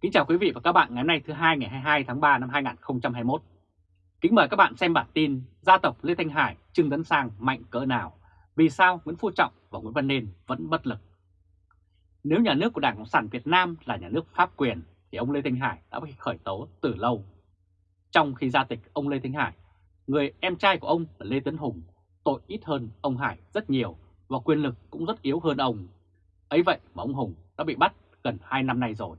Kính chào quý vị và các bạn ngày hôm nay thứ hai ngày 22 tháng 3 năm 2021. Kính mời các bạn xem bản tin gia tộc Lê Thanh Hải, Trương Tấn Sang mạnh cỡ nào, vì sao Nguyễn Phú Trọng và Nguyễn Văn Nên vẫn bất lực. Nếu nhà nước của Đảng Cộng sản Việt Nam là nhà nước pháp quyền thì ông Lê Thanh Hải đã bị khởi tố từ lâu. Trong khi gia tịch ông Lê Thanh Hải, người em trai của ông là Lê Tấn Hùng, tội ít hơn ông Hải rất nhiều và quyền lực cũng rất yếu hơn ông. Ấy vậy mà ông Hùng đã bị bắt gần 2 năm nay rồi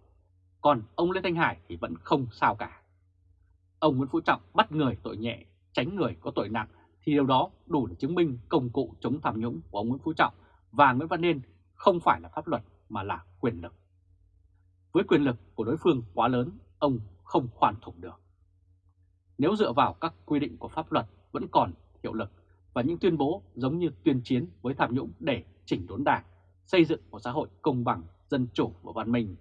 còn ông Lê Thanh Hải thì vẫn không sao cả. Ông Nguyễn Phú Trọng bắt người tội nhẹ, tránh người có tội nặng thì điều đó đủ để chứng minh công cụ chống tham nhũng của ông Nguyễn Phú Trọng và Nguyễn Văn Nên không phải là pháp luật mà là quyền lực. Với quyền lực của đối phương quá lớn, ông không khoan thủng được. Nếu dựa vào các quy định của pháp luật vẫn còn hiệu lực và những tuyên bố giống như tuyên chiến với tham nhũng để chỉnh đốn đảng, xây dựng một xã hội công bằng, dân chủ và văn minh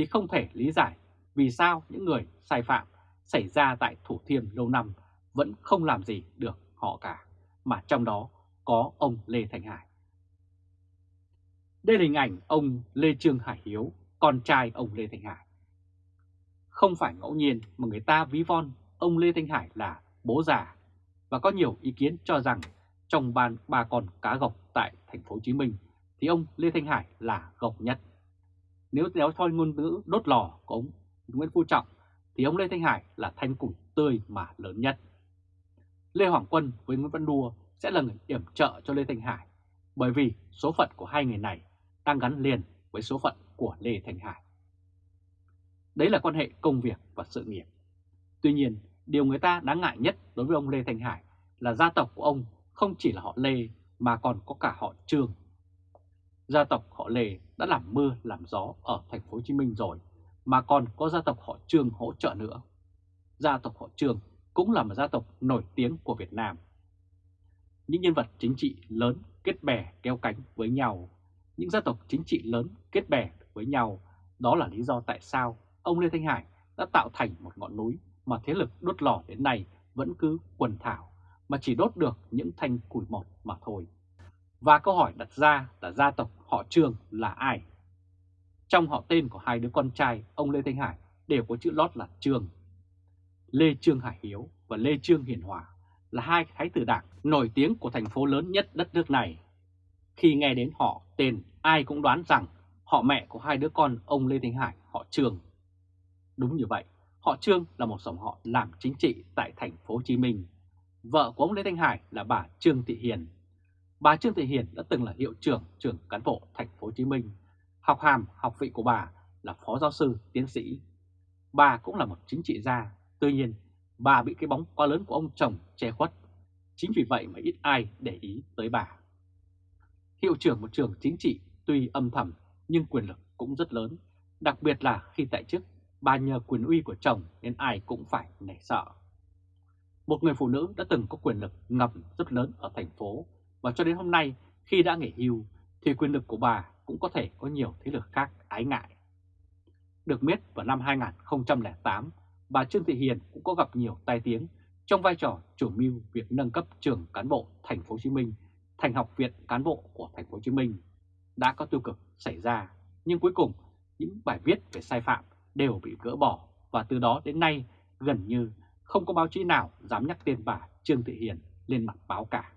thì không thể lý giải vì sao những người sai phạm xảy ra tại Thủ Thiêm lâu năm vẫn không làm gì được họ cả, mà trong đó có ông Lê Thành Hải. Đây là hình ảnh ông Lê Trương Hải Hiếu, con trai ông Lê Thành Hải. Không phải ngẫu nhiên mà người ta ví von ông Lê Thanh Hải là bố già và có nhiều ý kiến cho rằng trong ban ba con cá gộc tại thành phố Hồ Chí Minh thì ông Lê Thanh Hải là gộc nhất. Nếu kéo thôi ngôn ngữ đốt lò của ông Nguyễn Phú Trọng thì ông Lê Thanh Hải là thanh củi tươi mà lớn nhất. Lê Hoàng Quân với Nguyễn Văn Đua sẽ là người yểm trợ cho Lê Thanh Hải bởi vì số phận của hai người này đang gắn liền với số phận của Lê Thanh Hải. Đấy là quan hệ công việc và sự nghiệp. Tuy nhiên, điều người ta đáng ngại nhất đối với ông Lê Thanh Hải là gia tộc của ông không chỉ là họ Lê mà còn có cả họ Trương gia tộc họ Lê đã làm mưa làm gió ở thành phố Hồ Chí Minh rồi, mà còn có gia tộc họ Trương hỗ trợ nữa. Gia tộc họ Trương cũng là một gia tộc nổi tiếng của Việt Nam. Những nhân vật chính trị lớn kết bè kéo cánh với nhau, những gia tộc chính trị lớn kết bè với nhau, đó là lý do tại sao ông Lê Thanh Hải đã tạo thành một ngọn núi mà thế lực đốt lò đến nay vẫn cứ quần thảo, mà chỉ đốt được những thanh củi mọt mà thôi. Và câu hỏi đặt ra là gia tộc họ Trương là ai? Trong họ tên của hai đứa con trai ông Lê Thanh Hải đều có chữ lót là Trương. Lê Trương Hải Hiếu và Lê Trương Hiền Hòa là hai thái tử đảng nổi tiếng của thành phố lớn nhất đất nước này. Khi nghe đến họ tên, ai cũng đoán rằng họ mẹ của hai đứa con ông Lê Thanh Hải họ Trương. Đúng như vậy, họ Trương là một dòng họ làm chính trị tại thành phố Hồ Chí Minh. Vợ của ông Lê Thanh Hải là bà Trương Thị Hiền Bà Trương Thị Hiền đã từng là hiệu trưởng trường cán bộ thành phố Hồ Chí Minh. Học hàm, học vị của bà là phó giáo sư, tiến sĩ. Bà cũng là một chính trị gia, tuy nhiên bà bị cái bóng quá lớn của ông chồng che khuất. Chính vì vậy mà ít ai để ý tới bà. Hiệu trưởng một trường chính trị tuy âm thầm nhưng quyền lực cũng rất lớn, đặc biệt là khi tại chức bà nhờ quyền uy của chồng nên ai cũng phải nể sợ. Một người phụ nữ đã từng có quyền lực ngầm rất lớn ở thành phố và cho đến hôm nay khi đã nghỉ hưu thì quyền lực của bà cũng có thể có nhiều thế lực khác ái ngại. Được biết vào năm 2008, bà Trương Thị Hiền cũng có gặp nhiều tai tiếng trong vai trò chủ mưu việc nâng cấp trường cán bộ thành phố Hồ Chí Minh thành học viện cán bộ của thành phố Hồ Chí Minh. Đã có tiêu cực xảy ra, nhưng cuối cùng những bài viết về sai phạm đều bị gỡ bỏ và từ đó đến nay gần như không có báo chí nào dám nhắc tên bà Trương Thị Hiền lên mặt báo cả.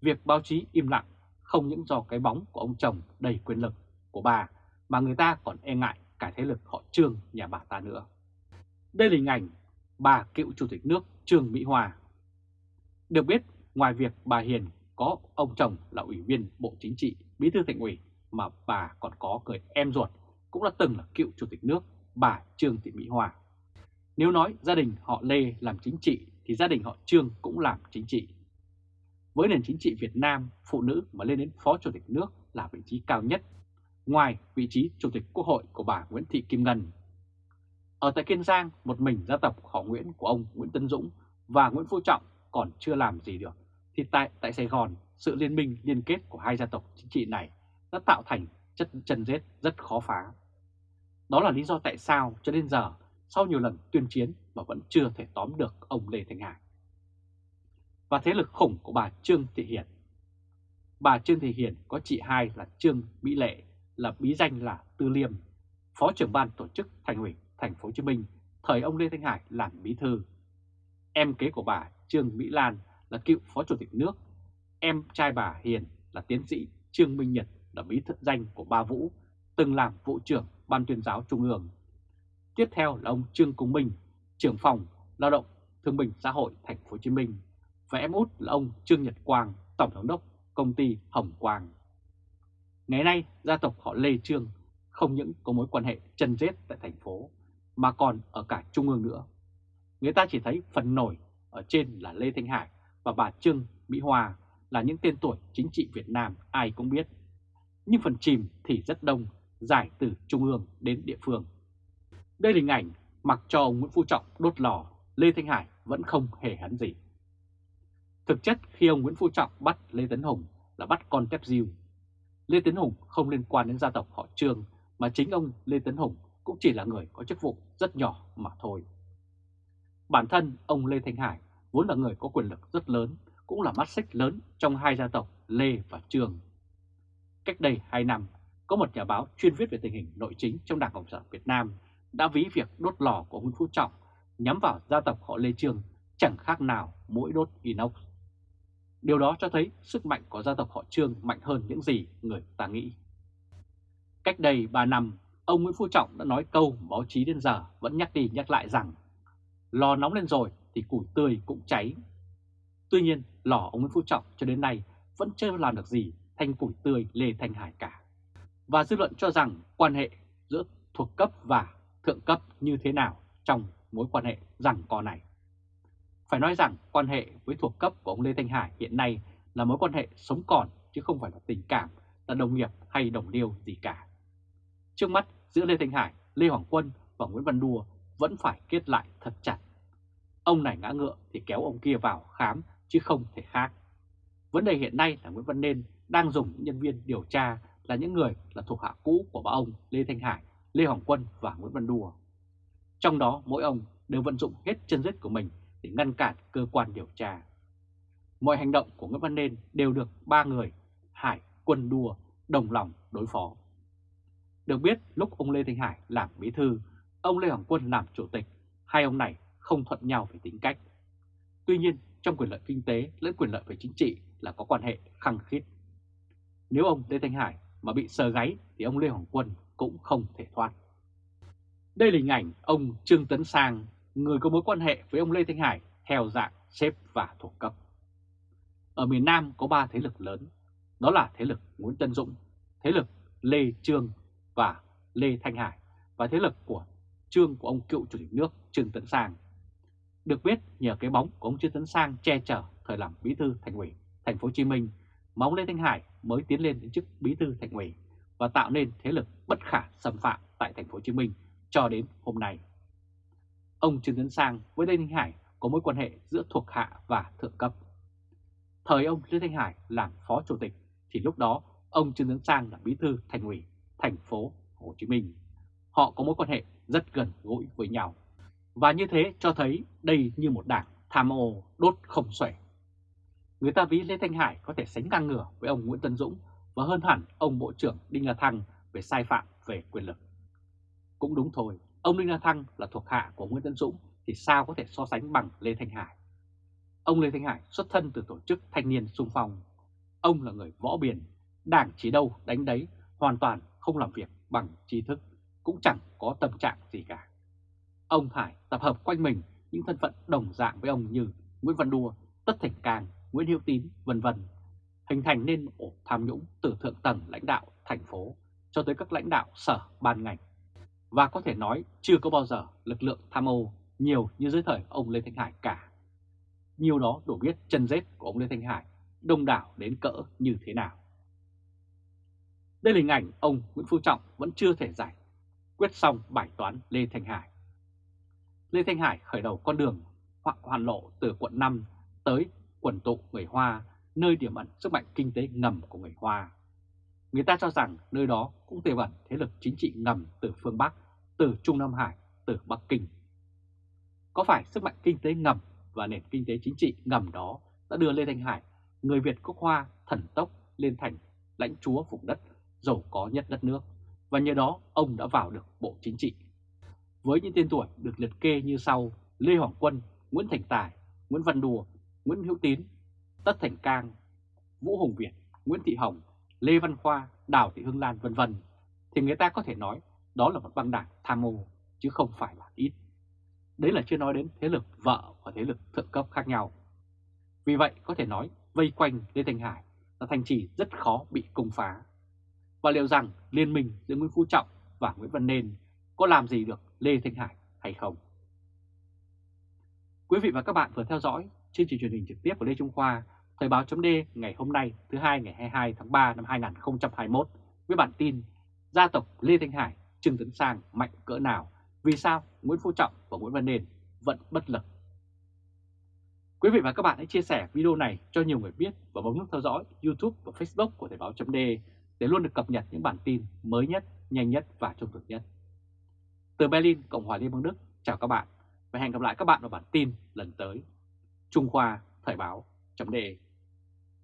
Việc báo chí im lặng không những do cái bóng của ông chồng đầy quyền lực của bà mà người ta còn e ngại cả thế lực họ Trương nhà bà ta nữa. Đây là hình ảnh bà cựu Chủ tịch nước Trương Mỹ Hoa. Được biết, ngoài việc bà Hiền có ông chồng là Ủy viên Bộ Chính trị, Bí thư Thành ủy mà bà còn có người em ruột cũng đã từng là cựu Chủ tịch nước bà Trương Thị Mỹ Hoa. Nếu nói gia đình họ Lê làm chính trị thì gia đình họ Trương cũng làm chính trị. Với nền chính trị Việt Nam, phụ nữ mà lên đến Phó Chủ tịch nước là vị trí cao nhất, ngoài vị trí Chủ tịch Quốc hội của bà Nguyễn Thị Kim Ngân. Ở tại Kiên Giang, một mình gia tộc họ Nguyễn của ông Nguyễn Tân Dũng và Nguyễn Phú Trọng còn chưa làm gì được, thì tại, tại Sài Gòn, sự liên minh liên kết của hai gia tộc chính trị này đã tạo thành chất chân rết rất khó phá. Đó là lý do tại sao cho đến giờ, sau nhiều lần tuyên chiến mà vẫn chưa thể tóm được ông Lê Thành Hải và thế lực khủng của bà Trương Thị Hiền. Bà Trương Thị Hiền có chị hai là Trương Mỹ Lệ, là bí danh là Tư Liêm, Phó trưởng ban tổ chức Thành ủy Thành phố Hồ Chí Minh thời ông Lê Thanh Hải làm bí thư. Em kế của bà Trương Mỹ Lan là cựu Phó Chủ tịch nước. Em trai bà Hiền là tiến sĩ Trương Minh Nhật là bí thư danh của Ba Vũ, từng làm vụ trưởng Ban tuyên giáo Trung ương. Tiếp theo là ông Trương Cung Minh, trưởng phòng lao động thương binh xã hội Thành phố Hồ Chí Minh và em út là ông Trương Nhật Quang, tổng giám đốc công ty Hồng Quang. Ngày nay, gia tộc họ Lê Trương không những có mối quan hệ chân rết tại thành phố, mà còn ở cả trung ương nữa. Người ta chỉ thấy phần nổi ở trên là Lê Thanh Hải và bà Trương Mỹ Hoa là những tên tuổi chính trị Việt Nam ai cũng biết. Nhưng phần chìm thì rất đông, dài từ trung ương đến địa phương. Đây là hình ảnh mặc cho ông Nguyễn Phú Trọng đốt lò, Lê Thanh Hải vẫn không hề hắn gì. Thực chất khi ông Nguyễn Phú Trọng bắt Lê Tấn Hùng là bắt con tép diêu. Lê Tấn Hùng không liên quan đến gia tộc họ Trương mà chính ông Lê Tấn Hùng cũng chỉ là người có chức vụ rất nhỏ mà thôi. Bản thân ông Lê Thanh Hải vốn là người có quyền lực rất lớn, cũng là mắt xích lớn trong hai gia tộc Lê và Trương. Cách đây 2 năm, có một nhà báo chuyên viết về tình hình nội chính trong Đảng Cộng sản Việt Nam đã ví việc đốt lò của Nguyễn Phú Trọng nhắm vào gia tộc họ Lê Trương chẳng khác nào mũi đốt inox. Điều đó cho thấy sức mạnh của gia tộc họ Trương mạnh hơn những gì người ta nghĩ. Cách đây 3 năm, ông Nguyễn Phú Trọng đã nói câu báo chí đến giờ vẫn nhắc đi nhắc lại rằng lò nóng lên rồi thì củi tươi cũng cháy. Tuy nhiên, lò ông Nguyễn Phú Trọng cho đến nay vẫn chưa làm được gì thành củi tươi Lê Thanh Hải cả. Và dư luận cho rằng quan hệ giữa thuộc cấp và thượng cấp như thế nào trong mối quan hệ rằng co này. Phải nói rằng quan hệ với thuộc cấp của ông Lê Thanh Hải hiện nay là mối quan hệ sống còn chứ không phải là tình cảm, là đồng nghiệp hay đồng liêu gì cả. Trước mắt giữa Lê Thanh Hải, Lê Hoàng Quân và Nguyễn Văn Đua vẫn phải kết lại thật chặt. Ông này ngã ngựa thì kéo ông kia vào khám chứ không thể khác. Vấn đề hiện nay là Nguyễn Văn Nên đang dùng những nhân viên điều tra là những người là thuộc hạ cũ của ba ông Lê Thanh Hải, Lê Hoàng Quân và Nguyễn Văn Đùa. Trong đó mỗi ông đều vận dụng hết chân dứt của mình để ngăn cản cơ quan điều tra. Mọi hành động của Nguyễn Văn Nên đều được ba người Hải, Quân Đùa đồng lòng đối phó. Được biết lúc ông Lê Thanh Hải làm bí thư, ông Lê Hoàng Quân làm chủ tịch, hai ông này không thuận nhau về tính cách. Tuy nhiên trong quyền lợi kinh tế lẫn quyền lợi về chính trị là có quan hệ khăng khít. Nếu ông Lê Thanh Hải mà bị sờ gáy thì ông Lê Hoàng Quân cũng không thể thoát. Đây là hình ảnh ông Trương Tấn Sang, người có mối quan hệ với ông Lê Thanh Hải theo dạng xếp và thuộc cấp. Ở miền Nam có ba thế lực lớn, đó là thế lực Nguyễn Tân Dũng, thế lực Lê Trương và Lê Thanh Hải và thế lực của trương của ông cựu chủ tịch nước Trương Tấn Sang. Được biết nhờ cái bóng của ông Trương Tấn Sang che chở thời làm bí thư thành ủy thành phố Hồ Chí Minh mà ông Lê Thanh Hải mới tiến lên đến chức bí thư thành ủy và tạo nên thế lực bất khả xâm phạm tại thành phố Hồ Chí Minh cho đến hôm nay. Ông Trương Tấn Sang với Lê Thanh Hải có mối quan hệ giữa thuộc hạ và thượng cấp. Thời ông Lê Thanh Hải làm phó chủ tịch thì lúc đó ông Trương Tấn Sang là bí thư thành ủy thành phố Hồ Chí Minh. Họ có mối quan hệ rất gần gũi với nhau. Và như thế cho thấy đây như một đảng tham ô đốt không xuể. Người ta ví Lê Thanh Hải có thể sánh ngang ngửa với ông Nguyễn Tân Dũng và hơn hẳn ông Bộ trưởng Đinh La Thăng về sai phạm về quyền lực. Cũng đúng thôi, ông Đinh La Thăng là thuộc hạ của Nguyễn Tân Dũng thì sao có thể so sánh bằng Lê Thanh Hải. Ông Lê Thanh Hải xuất thân từ tổ chức thanh niên sung phong. Ông là người võ biển, đảng chỉ đâu đánh đấy, hoàn toàn không làm việc bằng trí thức, cũng chẳng có tâm trạng gì cả. Ông Hải tập hợp quanh mình những thân phận đồng dạng với ông như Nguyễn Văn Đua, Tất Thành Càng, Nguyễn Hữu Tín, vân vân, hình thành nên ổ tham nhũng từ thượng tầng lãnh đạo thành phố cho tới các lãnh đạo sở ban ngành. Và có thể nói chưa có bao giờ lực lượng tham ô nhiều như dưới thời ông Lê Thanh Hải cả. Nhiều đó đủ biết chân dết của ông Lê Thanh Hải đông đảo đến cỡ như thế nào. Đây là hình ảnh ông Nguyễn Phú Trọng vẫn chưa thể giải quyết xong bài toán Lê Thanh Hải. Lê Thanh Hải khởi đầu con đường hoặc hoàn lộ từ quận 5 tới quần tụ người Hoa, nơi điểm ẩn sức mạnh kinh tế ngầm của người Hoa. Người ta cho rằng nơi đó cũng tiềm ẩn thế lực chính trị ngầm từ phương Bắc, từ Trung Nam Hải, từ Bắc Kinh. Có phải sức mạnh kinh tế ngầm và nền kinh tế chính trị ngầm đó đã đưa Lê Thanh Hải, người Việt gốc Hoa thần tốc lên thành lãnh chúa vùng đất giàu có nhất đất nước, và nhờ đó ông đã vào được Bộ Chính trị. Với những tên tuổi được liệt kê như sau Lê Hoàng Quân, Nguyễn Thành Tài, Nguyễn Văn Đùa, Nguyễn Hữu Tín, Tất Thành Cang, Vũ Hùng Việt, Nguyễn Thị Hồng, Lê Văn Khoa, Đào Thị Hương Lan vân vân thì người ta có thể nói đó là một băng đảng tham mô chứ không phải là ít. Đấy là chưa nói đến thế lực vợ và thế lực thượng cấp khác nhau. Vì vậy có thể nói vây quanh Lê Thành Hải là thành trì rất khó bị công phá. Và liệu rằng liên minh giữa Nguyễn Phú Trọng và Nguyễn Văn Nên có làm gì được Lê Thanh Hải hay không? Quý vị và các bạn vừa theo dõi chương trình truyền hình trực tiếp của Lê Trung Khoa, Thời báo chấm ngày hôm nay thứ hai ngày 22 tháng 3 năm 2021 với bản tin Gia tộc Lê Thanh Hải, Trương Tấn Sang mạnh cỡ nào, vì sao Nguyễn Phú Trọng và Nguyễn Văn Nền vẫn bất lực. Quý vị và các bạn hãy chia sẻ video này cho nhiều người biết và bấm nút theo dõi YouTube và Facebook của Thời báo chấm để luôn được cập nhật những bản tin mới nhất, nhanh nhất và trung thực nhất. Từ Berlin, Cộng hòa Liên bang Đức, chào các bạn và hẹn gặp lại các bạn vào bản tin lần tới. Trung Khoa Thời báo chấm